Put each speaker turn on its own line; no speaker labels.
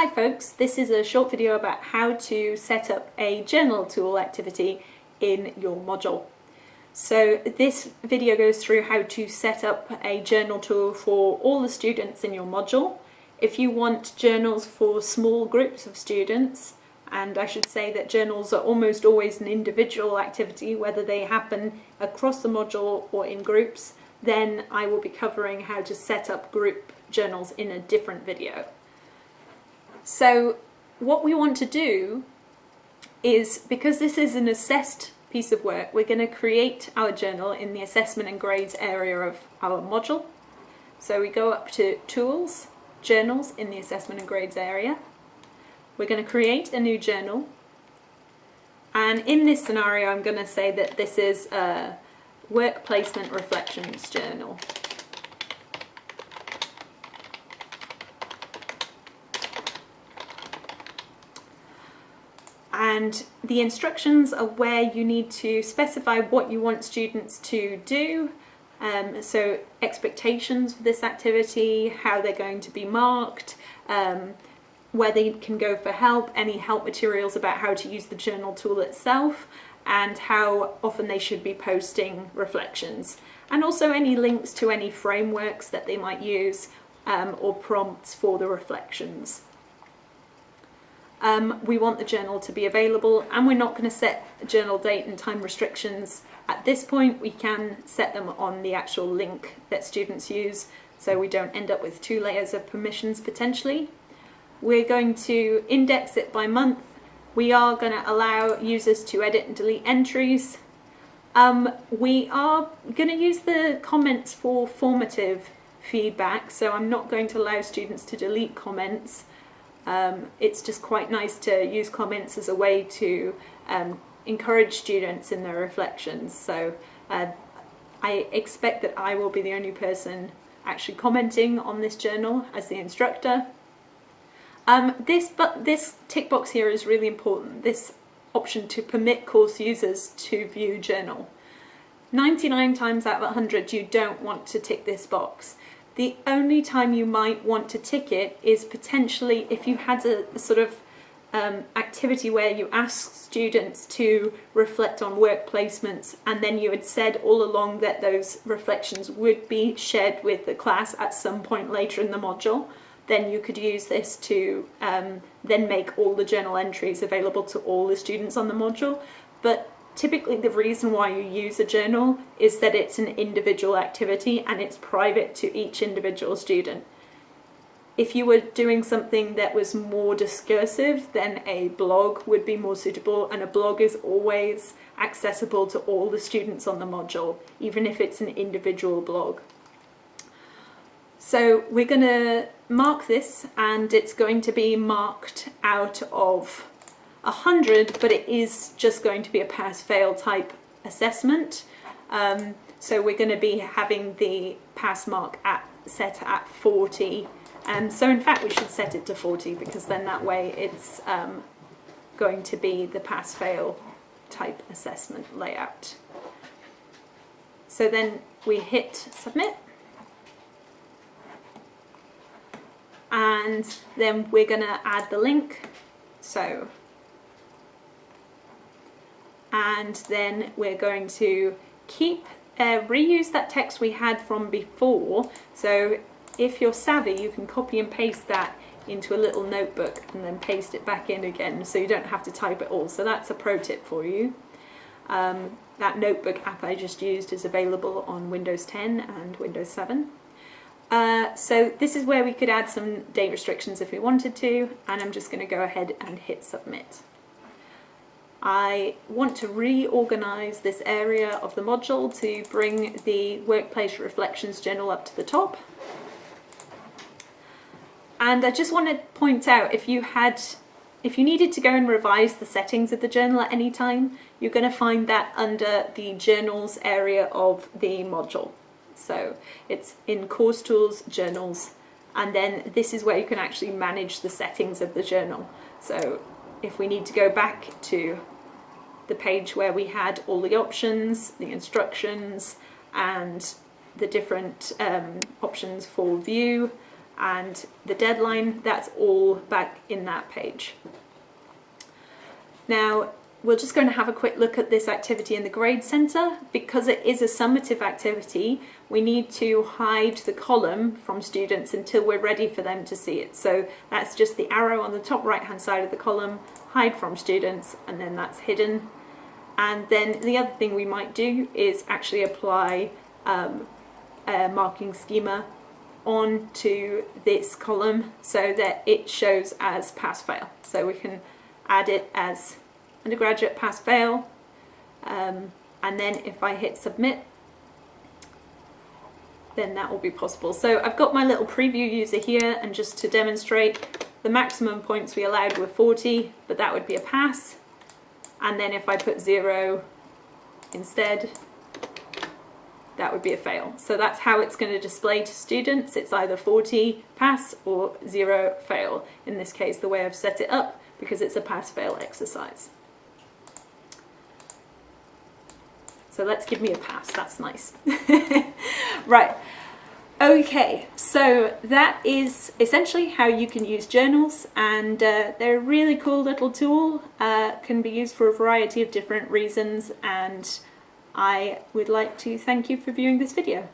Hi folks, this is a short video about how to set up a journal tool activity in your module. So this video goes through how to set up a journal tool for all the students in your module. If you want journals for small groups of students, and I should say that journals are almost always an individual activity, whether they happen across the module or in groups, then I will be covering how to set up group journals in a different video. So what we want to do is, because this is an assessed piece of work, we're going to create our journal in the assessment and grades area of our module. So we go up to Tools, Journals in the assessment and grades area. We're going to create a new journal. And in this scenario, I'm going to say that this is a work placement reflections journal. And the instructions are where you need to specify what you want students to do um, so expectations for this activity, how they're going to be marked, um, where they can go for help, any help materials about how to use the journal tool itself, and how often they should be posting reflections. And also any links to any frameworks that they might use um, or prompts for the reflections. Um, we want the journal to be available and we're not going to set journal date and time restrictions at this point. We can set them on the actual link that students use so we don't end up with two layers of permissions potentially. We're going to index it by month. We are going to allow users to edit and delete entries. Um, we are going to use the comments for formative feedback, so I'm not going to allow students to delete comments. Um, it's just quite nice to use comments as a way to um, encourage students in their reflections. So uh, I expect that I will be the only person actually commenting on this journal as the instructor. Um, this, but this tick box here is really important, this option to permit course users to view journal. 99 times out of 100 you don't want to tick this box. The only time you might want to tick it is potentially if you had a, a sort of um, activity where you ask students to reflect on work placements and then you had said all along that those reflections would be shared with the class at some point later in the module then you could use this to um, then make all the journal entries available to all the students on the module. But typically the reason why you use a journal is that it's an individual activity and it's private to each individual student. If you were doing something that was more discursive, then a blog would be more suitable and a blog is always accessible to all the students on the module, even if it's an individual blog. So we're going to mark this and it's going to be marked out of 100, but it is just going to be a pass-fail type assessment. Um, so we're going to be having the pass mark at set at 40. And so in fact we should set it to 40 because then that way it's um, going to be the pass-fail type assessment layout. So then we hit submit. And then we're going to add the link. So and then we're going to keep uh, reuse that text we had from before. So if you're savvy you can copy and paste that into a little notebook and then paste it back in again so you don't have to type it all. So that's a pro tip for you. Um, that notebook app I just used is available on Windows 10 and Windows 7 uh, so this is where we could add some date restrictions if we wanted to and I'm just going to go ahead and hit submit I want to reorganize this area of the module to bring the workplace reflections journal up to the top. And I just want to point out if you had if you needed to go and revise the settings of the journal at any time, you're going to find that under the journals area of the module. So it's in course tools, journals, and then this is where you can actually manage the settings of the journal. So if we need to go back to the page where we had all the options, the instructions, and the different um, options for view, and the deadline, that's all back in that page. Now, we're just going to have a quick look at this activity in the grade centre. Because it is a summative activity, we need to hide the column from students until we're ready for them to see it. So that's just the arrow on the top right hand side of the column, hide from students, and then that's hidden. And then the other thing we might do is actually apply um, a marking schema onto this column so that it shows as pass fail. So we can add it as undergraduate pass fail um, and then if I hit submit then that will be possible. So I've got my little preview user here and just to demonstrate the maximum points we allowed were 40 but that would be a pass and then if I put zero instead that would be a fail. So that's how it's going to display to students. It's either 40 pass or zero fail. In this case, the way I've set it up because it's a pass-fail exercise. So let's give me a pass, that's nice. right, okay, so that is essentially how you can use journals and uh, they're a really cool little tool, uh, can be used for a variety of different reasons and I would like to thank you for viewing this video.